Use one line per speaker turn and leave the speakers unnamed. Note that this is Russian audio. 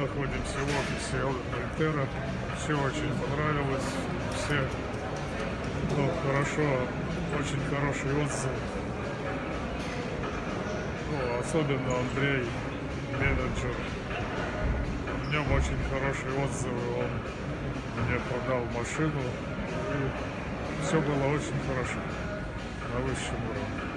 находимся в офисе Альтера. Все очень понравилось. Все ну, хорошо, очень хороший отзыв. Ну, особенно Андрей, менеджер. В нем очень хорошие отзывы. Он мне продал машину. И все было очень хорошо. На высшем уровне.